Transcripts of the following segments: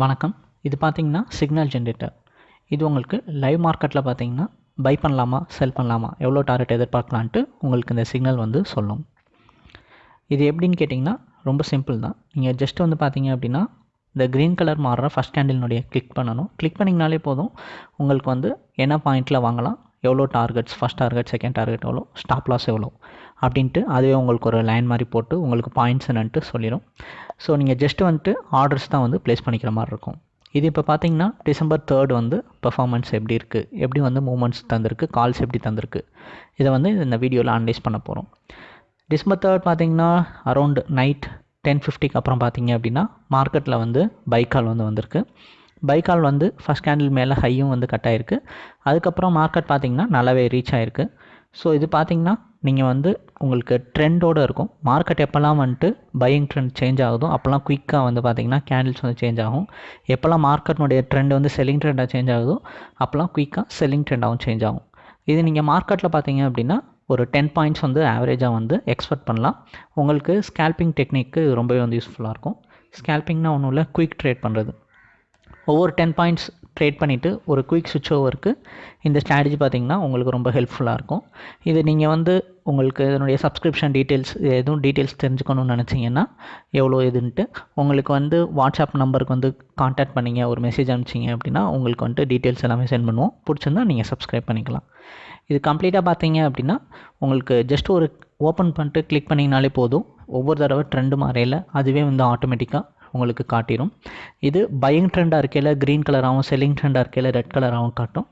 வணக்கம். இது பார்த்தீங்கன்னா சிக்னல் ஜென்ரேட்டர் இது உங்களுக்கு லைவ் மார்க்கெட்டில் பார்த்தீங்கன்னா பை பண்ணலாமா செல் பண்ணலாமா எவ்வளோ டார்கெட் எதிர்பார்க்கலான்ட்டு உங்களுக்கு இந்த சிக்னல் வந்து சொல்லும். இது எப்படின்னு கேட்டிங்கன்னா ரொம்ப சிம்பிள் தான். நீங்கள் ஜஸ்ட் வந்து பார்த்தீங்க அப்படின்னா இந்த க்ரீன் கலர் மாறுற ஃபஸ்ட் கேண்டில்னுடைய கிளிக் பண்ணணும். கிளிக் பண்ணிங்கனாலே போதும். உங்களுக்கு வந்து என்ன பாயிண்ட்டில் வாங்கலாம்? எவ்வளோ targets first target second target எவ்வளோ ஸ்டாப் லாஸ் எவ்வளோ அப்படின்ட்டு அதுவே உங்களுக்கு ஒரு லைன் மாதிரி போட்டு உங்களுக்கு பாயிண்ட்ஸ் என்னன்ட்டு சொல்லிடும் ஸோ நீங்கள் ஜஸ்ட்டு வந்துட்டு ஆர்டர்ஸ் தான் வந்து ப்ளேஸ் பண்ணிக்கிற மாதிரி இருக்கும். இது இப்போ பார்த்தீங்கன்னா டிசம்பர் தேர்ட் வந்து பெர்ஃபார்மன்ஸ் எப்படி இருக்குது எப்படி வந்து மூமெண்ட்ஸ் தந்திருக்கு? கால்ஸ் எப்படி தந்திருக்கு? இதை வந்து இந்த வீடியோவில் அனலைஸ் பண்ண போகிறோம் டிசம்பர் தேர்ட் பார்த்தீங்கன்னா அரௌண்ட் நைட் டென் ஃபிஃப்டிக்கு அப்புறம் பார்த்தீங்க அப்படின்னா மார்க்கெட்டில் வந்து பைக்கால் வந்து வந்திருக்கு. பைக்கால் வந்து ஃபஸ்ட் கேண்டில் மேலே ஹையும் வந்து கட் ஆகிருக்கு அதுக்கப்புறம் மார்க்கெட் பார்த்திங்கன்னா நல்லாவே ரீச் ஆகிருக்கு ஸோ இது பார்த்திங்கன்னா நீங்கள் வந்து உங்களுக்கு ட்ரெண்டோடு இருக்கும். மார்க்கெட் எப்போல்லாம் வந்துட்டு பையிங் ட்ரெண்ட் சேஞ்ச் ஆகுதோ அப்போல்லாம் குயிக்காக வந்து பார்த்திங்கன்னா கேண்டில்ஸ் வந்து சேஞ்ச் ஆகும். எப்போல்லாம் மார்க்கெட்னுடைய ட்ரெண்ட் வந்து செல்லிங் ட்ரெண்டாக சேஞ்ச் ஆகுதோ அப்போல்லாம் குயிக்காக செல்லிங் ட்ரெண்டாகவும் சேஞ்ச் ஆகும். இது நீங்கள் மார்க்கெட்டில் பார்த்தீங்க அப்படின்னா ஒரு டென் பாயிண்ட்ஸ் வந்து ஆவரேஜாக வந்து எக்ஸ்பெக்ட் பண்ணலாம். உங்களுக்கு ஸ்கேல்பிங் டெக்னிக்கு ரொம்பவே வந்து யூஸ்ஃபுல்லாக இருக்கும். ஸ்கேல்பிங்னா ஒன்றும் இல்லை குயிக் ட்ரேட் பண்ணுறது ஒவ்வொரு டென் பாயிண்ட்ஸ் ட்ரேட் பண்ணிவிட்டு ஒரு குயிக் சுவிட்ச் ஓவருக்கு இந்த ஸ்ட்ராட்டஜி பார்த்திங்கன்னா உங்களுக்கு ரொம்ப ஹெல்ப்ஃபுல்லாக இருக்கும். இது நீங்கள் வந்து உங்களுக்கு இதனுடைய சப்ஸ்கிரிப்ஷன் டீட்டெயில்ஸ் எதுவும் டீட்டெயில்ஸ் தெரிஞ்சுக்கணும்னு நினச்சிங்கன்னா எவ்வளோ இதுன்ட்டு உங்களுக்கு வந்து வாட்ஸ்அப் நம்பருக்கு வந்து காண்டாக்ட் பண்ணிங்க ஒரு மெசேஜ் அனுப்பிச்சிங்க அப்படின்னா உங்களுக்கு வந்துட்டு டீட்டெயில்ஸ் எல்லாமே சென்ட் பண்ணுவோம். பிடிச்சிருந்தா நீங்கள் சப்ஸ்கிரைப் பண்ணிக்கலாம். இது கம்ப்ளீட்டாக பார்த்தீங்க அப்படின்னா உங்களுக்கு ஜஸ்ட் ஒரு ஓப்பன் பண்ணிட்டு கிளிக் பண்ணிங்கனாலே போதும். ஒவ்வொரு தடவை ட்ரெண்டு மாறையில் அதுவே வந்து ஆட்டோமேட்டிக்காக உங்களுக்கு காட்டிடும் இது பையிங் ட்ரெண்டாக இருக்கையில் க்ரீன் கலராகவும் செல்லிங் ட்ரெண்டாக இருக்கையில் ரெட் கலராகவும் காட்டும்.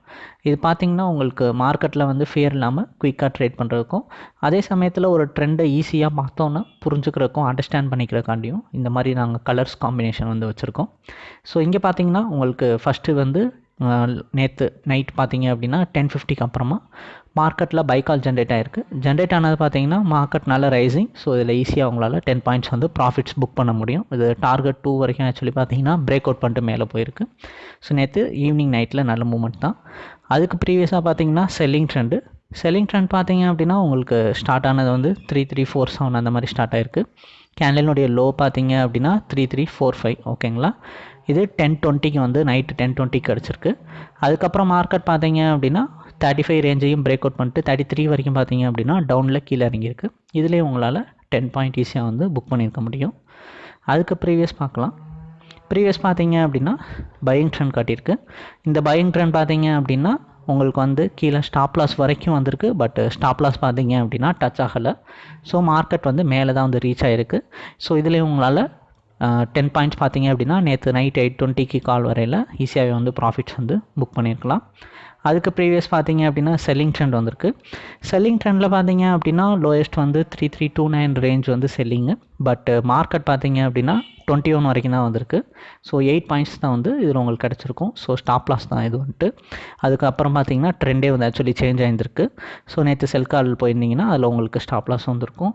இது பார்த்திங்கன்னா உங்களுக்கு மார்க்கெட்டில் வந்து ஃபியர் இல்லாமல் குயிக்காக ட்ரேட் பண்ணுறதுக்கும் அதே சமயத்தில் ஒரு ட்ரெண்டை ஈஸியாக பார்த்தோன்னா புரிஞ்சுக்கிறதுக்கும் அண்டர்ஸ்டாண்ட் பண்ணிக்கிறக்காண்டியும் இந்த மாதிரி நாங்கள் கலர்ஸ் காம்பினேஷன் வந்து வச்சுருக்கோம். ஸோ இங்கே பார்த்தீங்கன்னா உங்களுக்கு ஃபஸ்ட்டு வந்து நேற்று நைட் பார்த்தீங்க அப்படின்னா டென் ஃபிஃப்டிக்கு அப்புறமா மார்க்கெட்டில் பைக்கால் ஜென்ரேட் ஆகிருக்கு ஜென்ரேட் ஆனது பார்த்தீங்கன்னா மார்க்கெட் நல்ல ரைசிங் ஸோ இதில் ஈஸியாக உங்களால் டென் பாயிண்ட்ஸ் வந்து ப்ராஃபிட்ஸ் புக் பண்ண முடியும். இது டார்கெட் டூ வரைக்கும் ஆக்சுவலி பார்த்தீங்கன்னா பிரேக் அவுட் பண்ணிட்டு மேலே போயிருக்கு. ஸோ நேற்று ஈவினிங் நைட்டில் நல்ல மூமெண்ட் தான். அதுக்கு ப்ரீவியஸாக பார்த்தீங்கன்னா செல்லிங் ட்ரெண்டு செல்லிங் ட்ரெண்ட் பார்த்தீங்க அப்படின்னா உங்களுக்கு ஸ்டார்ட் ஆனது வந்து த்ரீ த்ரீ ஃபோர் செவன் அந்த மாதிரி ஸ்டார்ட் ஆயிருக்கு. கேண்டலினுடைய லோ பார்த்தீங்க அப்படின்னா த்ரீ த்ரீ ஃபோர் ஃபைவ் ஓகேங்களா இது டென் டுவெண்ட்டிக்கு வந்து நைட்டு டென் டுவெண்ட்டிக்கு கிடச்சிருக்கு. அதுக்கப்புறம் மார்க்கெட் பார்த்தீங்க அப்படின்னா தேர்ட்டி ஃபைவ் ரேஞ்சையும் பிரேக் அவுட் பண்ணிட்டு தேர்ட்டி த்ரீ வரைக்கும் பார்த்தீங்க அப்படின்னா டவுனில் கீழே இறங்கியிருக்கு. இதுலேயே உங்களால் டென் பாயிண்ட் ஈஸியாக வந்து புக் பண்ணியிருக்க முடியும். அதுக்கு ப்ரீவியஸ் பார்க்கலாம். ப்ரீவியஸ் பார்த்தீங்க அப்படின்னா பையிங் ட்ரெண்ட் காட்டியிருக்கு. இந்த பையிங் ட்ரெண்ட் பார்த்தீங்க அப்படின்னா உங்களுக்கு வந்து கீழே ஸ்டாப் லாஸ் வரைக்கும் வந்திருக்கு. பட் ஸ்டாப் லாஸ் பார்த்தீங்க அப்படின்னா டச் ஆகலை. ஸோ மார்க்கெட் வந்து மேலே தான் வந்து ரீச் ஆகிருக்கு ஸோ இதுலேயும் உங்களால் டென் பாயிண்ட்ஸ் பார்த்தீங்க அப்படின்னா நேற்று நைட் எயிட் டுவெண்ட்டிக்கு கால் வரையில் ஈஸியாகவே வந்து ப்ராஃபிட்ஸ் வந்து புக் பண்ணியிருக்கலாம் அதுக்கு ப்ரீவியஸ் பார்த்தீங்க அப்படின்னா செல்லிங் ட்ரெண்ட் வந்திருக்கு. செல்லிங் ட்ரெண்டில் பார்த்தீங்க அப்படின்னா லோயஸ்ட் வந்து three three two nine range வந்து செல்லிங்கு பட் மார்க்கெட் பார்த்தீங்க அப்படின்னா டுவெண்ட்டி ஒன் வரைக்கும் தான் வந்திருக்கு. ஸோ எயிட் பாயிண்ட்ஸ் தான் வந்து இதில் உங்களுக்கு கிடச்சிருக்கும். ஸோ ஸ்டாப் லாஸ் தான் இது வந்துட்டு. அதுக்கப்புறம் பார்த்தீங்கன்னா ட்ரெண்டே வந்து ஆக்சுவலி சேஞ்ச் ஆகிருந்திருக்கு ஸோ நேற்று செல் கால் போயிருந்தீங்கன்னா அதில் உங்களுக்கு ஸ்டாப் லாஸ் வந்திருக்கும்.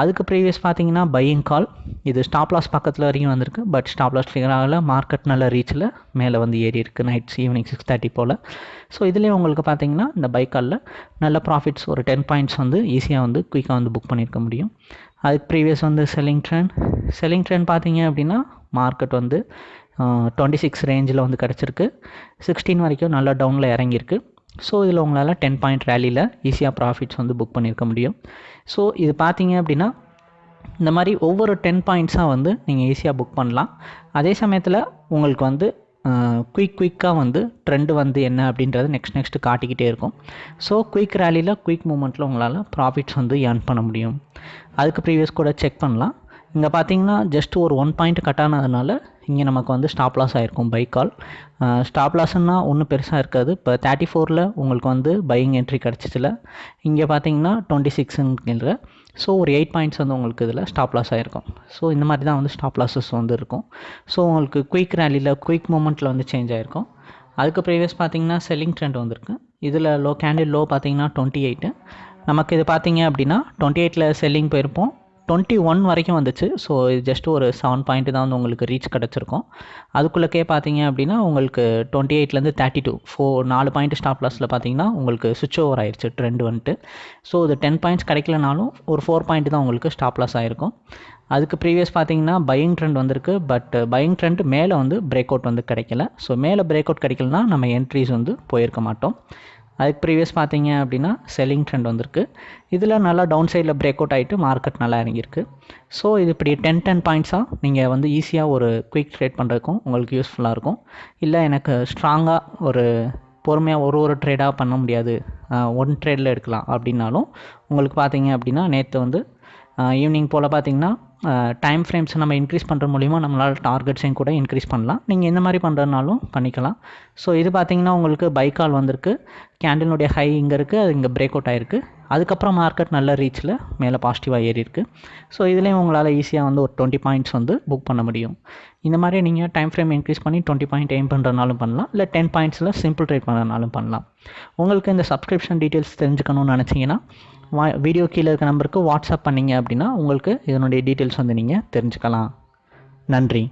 அதுக்கு ப்ரீவியஸ் பார்த்தீங்கன்னா பையிங் கால் இது ஸ்டாப் லாஸ் பக்கத்தில் வரைக்கும் வந்திருக்கு. But stop loss figure market நல்ல ரீச்சில் மேலே வந்து ஏறி இருக்குது நைட்ஸ் ஈவினிங் சிக்ஸ் தேர்ட்டி போல். ஸோ இதுலேயே உங்களுக்கு பார்த்தீங்கன்னா இந்த பைக் காலில் நல்ல ப்ராஃபிட்ஸ் ஒரு டென் பாயிண்ட்ஸ் வந்து ஈஸியாக வந்து குயிக்காக வந்து புக் பண்ணியிருக்க முடியும். அதுக்கு ப்ரீவியஸ் வந்து செல்லிங் ட்ரெண்ட் செல்லிங் ட்ரெண்ட் பார்த்தீங்க அப்படின்னா மார்க்கெட் வந்து டுவெண்ட்டி சிக்ஸ் ரேஞ்சில் வந்து கிடச்சிருக்கு. சிக்ஸ்டீன் வரைக்கும் நல்லா டவுனில் இறங்கியிருக்கு. ஸோ இதில் உங்களால் டென் பாயிண்ட் ரேலியில் ஈஸியாக ப்ராஃபிட்ஸ் வந்து புக் பண்ணியிருக்க முடியும். ஸோ இது பார்த்தீங்க அப்படின்னா இந்த மாதிரி ஒவ்வொரு டென் பாயிண்ட்ஸாக வந்து நீங்கள் ஈஸியாக புக் பண்ணலாம். அதே சமயத்தில் உங்களுக்கு வந்து குயிக் குயிக்காக வந்து ட்ரெண்டு வந்து என்ன அப்படின்றது நெக்ஸ்ட் நெக்ஸ்ட்டு காட்டிக்கிட்டே இருக்கும். ஸோ குயிக் ரேலியில் குயிக் மூமெண்ட்டில் உங்களால் ப்ராஃபிட்ஸ் வந்து ஏர்ன் பண்ண முடியும். அதுக்கு ப்ரீவியஸ் கூட செக் பண்ணலாம். இங்கே பார்த்தீங்கன்னா ஜஸ்ட் ஒரு ஒன் பாயிண்ட் கட் ஆனதுனால இங்கே நமக்கு வந்து ஸ்டாப் லாஸ் ஆகிருக்கும் பைக் கால் ஸ்டாப் லாஸ்ன்னா ஒன்றும் பெருசாக இருக்காது. இப்போ தேர்ட்டி ஃபோரில் உங்களுக்கு வந்து பையிங் என்ட்ரி கிடச்சிச்சில. இங்கே பார்த்தீங்கன்னா டுவெண்ட்டி சிக்ஸுங்கிற ஸோ ஒரு எயிட் பாயிண்ட்ஸ் வந்து உங்களுக்கு இதில் ஸ்டாப் லாஸ் ஆகிருக்கும் ஸோ இந்த மாதிரி தான் வந்து ஸ்டாப் லாஸஸ் வந்து இருக்கும். ஸோ உங்களுக்கு குயிக் ரேலியில் குயிக் மூமெண்ட்டில் வந்து சேஞ்ச் ஆகிருக்கும் அதுக்கு ப்ரீவியஸ் பார்த்தீங்கன்னா செல்லிங் ட்ரெண்ட் வந்திருக்கு. இதில் லோ கேண்டில் லோ பார்த்தீங்கன்னா டுவெண்ட்டி எயிட்டு நமக்கு இது பார்த்தீங்க அப்படின்னா டுவெண்ட்டி எயிட்டில் செல்லிங் போயிருப்போம். டுவெண்ட்டி ஒன் வரைக்கும் வந்துச்சு. ஸோ இது ஜஸ்ட் ஒரு செவன் பாயிண்ட் தான் வந்து உங்களுக்கு ரீச் கிடச்சிருக்கும். அதுக்குள்ளக்கே பார்த்தீங்க அப்படின்னா உங்களுக்கு டுவெண்ட்டி எயிட்லேருந்து தேர்ட்டி டூ ஃபோர் நாலு பாயிண்ட் ஸ்டாப் லாஸில் பார்த்தீங்கன்னா உங்களுக்கு சுவிட்ச் ஓவர் ஆயிடுச்சு ட்ரெண்ட் வந்துட்டு. ஸோ இது டென் பாயிண்ட்ஸ் கிடைக்கலனாலும் ஒரு ஃபோர் பாயிண்ட் தான் உங்களுக்கு ஸ்டாப் லாஸ் ஆகிருக்கும் அதுக்கு ப்ரீவியஸ் பார்த்தீங்கன்னா பையிங் ட்ரெண்ட் வந்திருக்கு. பட் பையிங் ட்ரெண்ட் மேலே வந்து பிரேக் அவுட் வந்து கிடைக்கல. ஸோ மேலே பிரேக் அவுட் கிடைக்கலனா நம்ம என்ட்ரிஸ் வந்து போயிருக்க மாட்டோம். அதுக்கு ப்ரீவியஸ் பார்த்தீங்க அப்படின்னா செல்லிங் ட்ரெண்ட் வந்திருக்கு. இதில் நல்லா டவுன் சைடில் பிரேக் அவுட் ஆகிட்டு மார்க்கெட் நல்லா இறங்கியிருக்கு. ஸோ இது இப்படி டென் டென் பாயிண்ட்ஸாக நீங்கள் வந்து ஈஸியாக ஒரு குயிக் ட்ரேட் பண்ணுறதுக்கும் உங்களுக்கு யூஸ்ஃபுல்லாக இருக்கும். இல்லை எனக்கு ஸ்ட்ராங்காக ஒரு பொறுமையாக ஒரு ஒரு ட்ரேடாக பண்ண முடியாது. ஒன் ட்ரேடில் எடுக்கலாம் அப்படின்னாலும் உங்களுக்கு பார்த்தீங்க அப்படின்னா நேற்று வந்து ஈவினிங் போல் பார்த்தீங்கன்னா டைம் ஃப்ரேம்ஸை நம்ம இன்க்ரீஸ் பண்ணுற மூலிமா நம்மளால் டார்கெட்ஸையும் கூட இன்க்ரீஸ் பண்ணலாம். நீங்கள் இந்த மாதிரி பண்ணுறதுனாலும் பண்ணிக்கலாம். ஸோ இது பார்த்தீங்கன்னா உங்களுக்கு பைக்கால் வந்திருக்கு. கேண்டிலுடைய ஹை இங்கே இருக்குது அது இங்கே பிரேக் அவுட் ஆகிருக்கு அதுக்கப்புறம் மார்க்கெட் நல்ல ரீச்சில் மேலே பாசிட்டிவாக ஏறி இருக்குது ஸோ இதுலேயும் உங்களால் ஈஸியாக வந்து ஒரு டுவெண்ட்டி பாயிண்ட்ஸ் வந்து புக் பண்ண முடியும். இந்த மாதிரி நீங்கள் டைம் ஃப்ரேம் இன்க்ரீஸ் பண்ணி டுவெண்ட்டி பாயிண்ட் எய்ம் பண்ணுறதுனாலும் பண்ணலாம். இல்லை டென் பாயிண்ட்ஸில் சிம்பிள் ட்ரேட் பண்ணுறதுனாலும் பண்ணலாம். உங்களுக்கு இந்த சப்ஸ்கிரிப்ஷன் டீட்டெயில்ஸ் தெரிஞ்சுக்கணும்னு நினச்சிங்கன்னா வா வீடியோ கீழே இருக்க நம்பருக்கு வாட்ஸ்அப் பண்ணிங்க அப்படின்னா உங்களுக்கு இதனுடைய டீட்டெயில்ஸ் வந்து நீங்கள் தெரிஞ்சுக்கலாம். நன்றி.